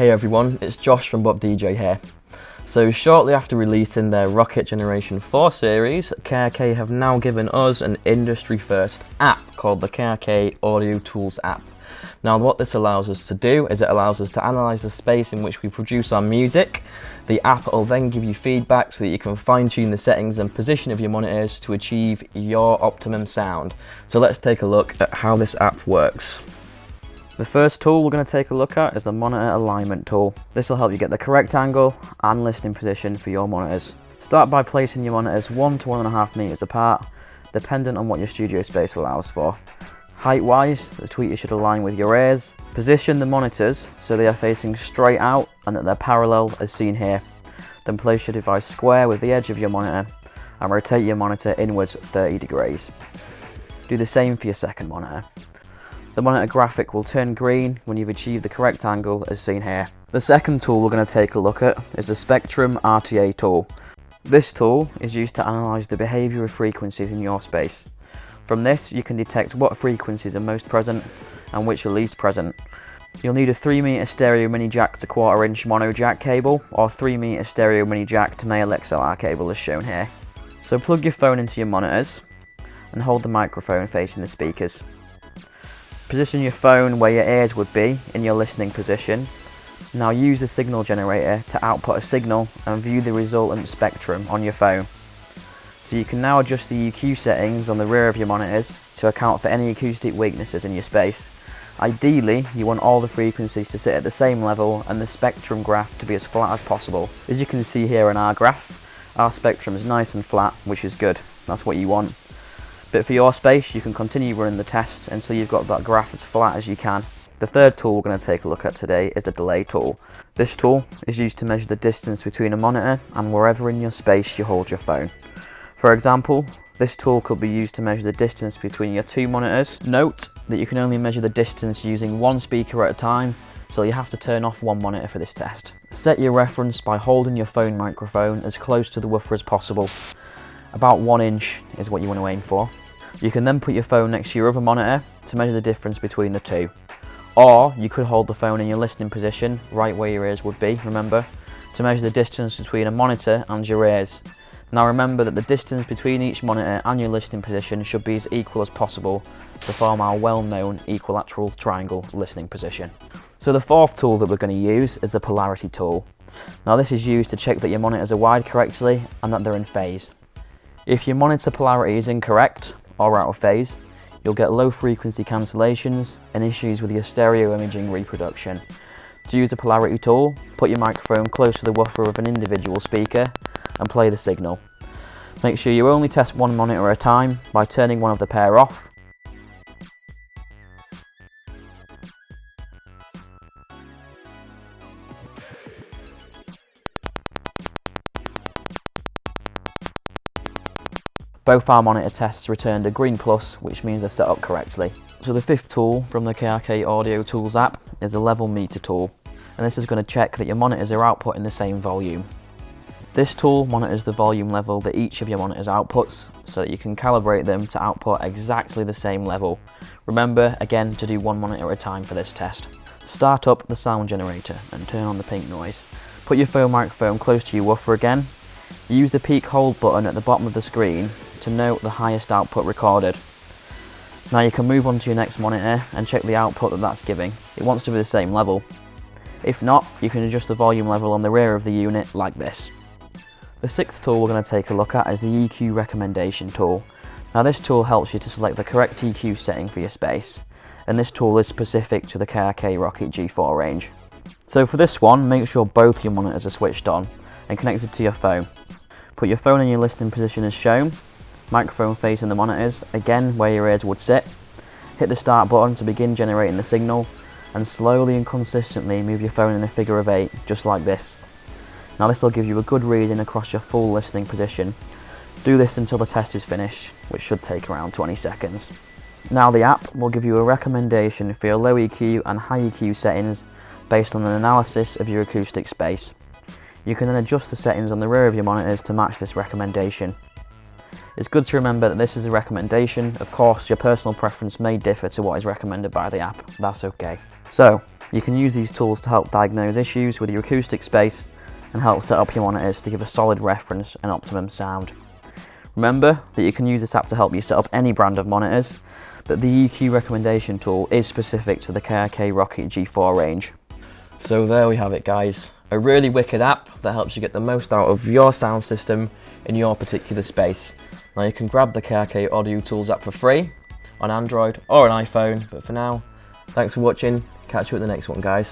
Hey everyone, it's Josh from Bop DJ here. So shortly after releasing their Rokit Generation 4 series, KRK have now given us an industry first app called the KRK Audio Tools app. Now what this allows us to do is it allows us to analyse the space in which we produce our music. The app will then give you feedback so that you can fine tune the settings and position of your monitors to achieve your optimum sound. So let's take a look at how this app works. The first tool we're going to take a look at is the monitor alignment tool. This will help you get the correct angle and listening position for your monitors. Start by placing your monitors one to one and a half meters apart, dependent on what your studio space allows for. Height wise, the tweeter should align with your ears. Position the monitors so they are facing straight out and that they're parallel as seen here. Then place your device square with the edge of your monitor and rotate your monitor inwards 30 degrees. Do the same for your second monitor. The monitor graphic will turn green when you've achieved the correct angle as seen here. The second tool we're going to take a look at is the Spectrum RTA tool. This tool is used to analyse the behaviour of frequencies in your space. From this you can detect what frequencies are most present and which are least present. You'll need a 3m stereo mini jack to quarter inch mono jack cable or 3m stereo mini jack to male XLR cable as shown here. So plug your phone into your monitors and hold the microphone facing the speakers. Position your phone where your ears would be in your listening position. Now use the signal generator to output a signal and view the resultant spectrum on your phone. So you can now adjust the EQ settings on the rear of your monitors to account for any acoustic weaknesses in your space. Ideally, you want all the frequencies to sit at the same level and the spectrum graph to be as flat as possible. As you can see here in our graph, our spectrum is nice and flat, which is good. That's what you want. But for your space, you can continue running the tests until you've got that graph as flat as you can. The third tool we're going to take a look at today is the delay tool. This tool is used to measure the distance between a monitor and wherever in your space you hold your phone. For example, this tool could be used to measure the distance between your two monitors. Note that you can only measure the distance using one speaker at a time, so you have to turn off one monitor for this test. Set your reference by holding your phone microphone as close to the woofer as possible. About one inch is what you want to aim for. You can then put your phone next to your other monitor to measure the difference between the two. Or you could hold the phone in your listening position, right where your ears would be, remember, to measure the distance between a monitor and your ears. Now remember that the distance between each monitor and your listening position should be as equal as possible to form our well-known equilateral triangle listening position. So the fourth tool that we're going to use is the polarity tool. Now this is used to check that your monitors are wired correctly and that they're in phase. If your monitor polarity is incorrect, or out of phase, you'll get low frequency cancellations and issues with your stereo imaging reproduction. To use the polarity tool, put your microphone close to the woofer of an individual speaker and play the signal. Make sure you only test one monitor at a time by turning one of the pair off Both our monitor tests returned a green plus, which means they're set up correctly. So the fifth tool from the KRK Audio Tools app is the level meter tool, and this is going to check that your monitors are outputting the same volume. This tool monitors the volume level that each of your monitors outputs, so that you can calibrate them to output exactly the same level. Remember, again, to do one monitor at a time for this test. Start up the sound generator and turn on the pink noise. Put your phone microphone close to your woofer again. Use the peak hold button at the bottom of the screen to note the highest output recorded. Now you can move on to your next monitor and check the output that that's giving. It wants to be the same level. If not, you can adjust the volume level on the rear of the unit like this. The sixth tool we're going to take a look at is the EQ recommendation tool. Now this tool helps you to select the correct EQ setting for your space, and this tool is specific to the KRK Rokit G4 range. So for this one, make sure both your monitors are switched on and connected to your phone. Put your phone in your listening position as shown, microphone facing the monitors, again where your ears would sit. Hit the start button to begin generating the signal and slowly and consistently move your phone in a figure of 8, just like this. Now this will give you a good reading across your full listening position. Do this until the test is finished, which should take around 20 seconds. Now the app will give you a recommendation for your low EQ and high EQ settings based on an analysis of your acoustic space. You can then adjust the settings on the rear of your monitors to match this recommendation. It's good to remember that this is a recommendation. Of course, your personal preference may differ to what is recommended by the app. That's okay. So, You can use these tools to help diagnose issues with your acoustic space and help set up your monitors to give a solid reference and optimum sound. Remember that you can use this app to help you set up any brand of monitors, but the EQ recommendation tool is specific to the KRK Rokit G4 range. So there we have it guys, a really wicked app that helps you get the most out of your sound system in your particular space. Now you can grab the KRK Audio Tools app for free on Android or an iPhone, but for now, thanks for watching, catch you at the next one guys.